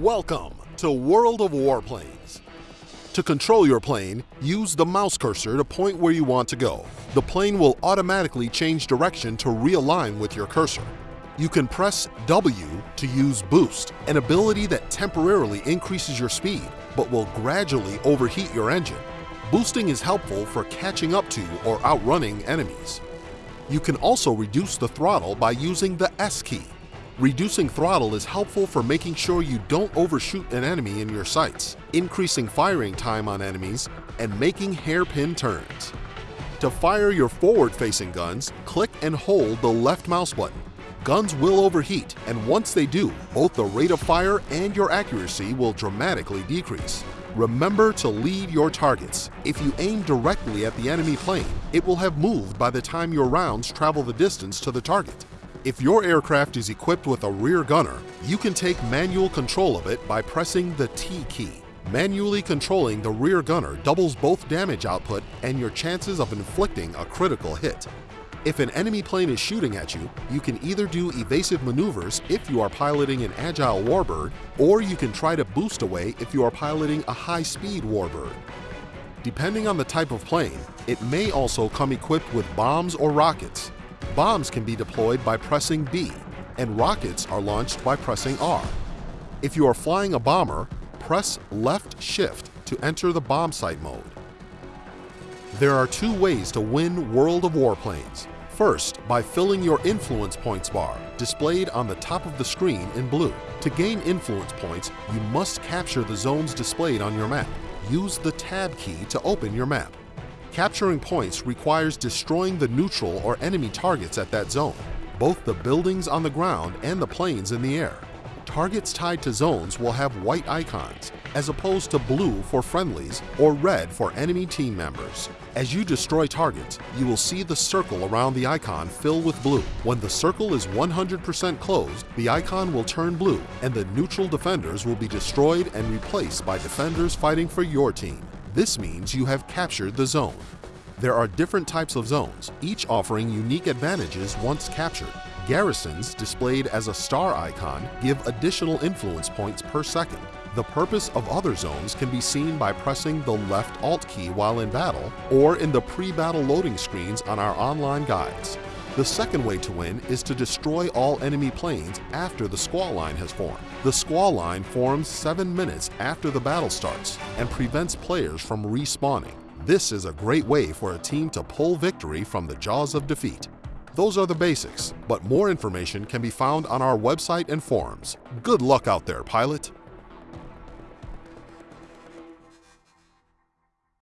Welcome to World of Warplanes. To control your plane, use the mouse cursor to point where you want to go. The plane will automatically change direction to realign with your cursor. You can press W to use Boost, an ability that temporarily increases your speed but will gradually overheat your engine. Boosting is helpful for catching up to or outrunning enemies. You can also reduce the throttle by using the S key. Reducing throttle is helpful for making sure you don't overshoot an enemy in your sights, increasing firing time on enemies, and making hairpin turns. To fire your forward-facing guns, click and hold the left mouse button. Guns will overheat, and once they do, both the rate of fire and your accuracy will dramatically decrease. Remember to lead your targets. If you aim directly at the enemy plane, it will have moved by the time your rounds travel the distance to the target. If your aircraft is equipped with a rear gunner, you can take manual control of it by pressing the T key. Manually controlling the rear gunner doubles both damage output and your chances of inflicting a critical hit. If an enemy plane is shooting at you, you can either do evasive maneuvers if you are piloting an agile warbird, or you can try to boost away if you are piloting a high-speed warbird. Depending on the type of plane, it may also come equipped with bombs or rockets, Bombs can be deployed by pressing B, and rockets are launched by pressing R. If you are flying a bomber, press left shift to enter the bombsight mode. There are two ways to win World of Warplanes. First, by filling your influence points bar, displayed on the top of the screen in blue. To gain influence points, you must capture the zones displayed on your map. Use the Tab key to open your map. Capturing points requires destroying the neutral or enemy targets at that zone, both the buildings on the ground and the planes in the air. Targets tied to zones will have white icons, as opposed to blue for friendlies or red for enemy team members. As you destroy targets, you will see the circle around the icon fill with blue. When the circle is 100% closed, the icon will turn blue and the neutral defenders will be destroyed and replaced by defenders fighting for your team. This means you have captured the zone. There are different types of zones, each offering unique advantages once captured. Garrisons, displayed as a star icon, give additional influence points per second. The purpose of other zones can be seen by pressing the left Alt key while in battle or in the pre-battle loading screens on our online guides. The second way to win is to destroy all enemy planes after the squall line has formed. The squall line forms 7 minutes after the battle starts and prevents players from respawning. This is a great way for a team to pull victory from the jaws of defeat. Those are the basics, but more information can be found on our website and forums. Good luck out there, pilot!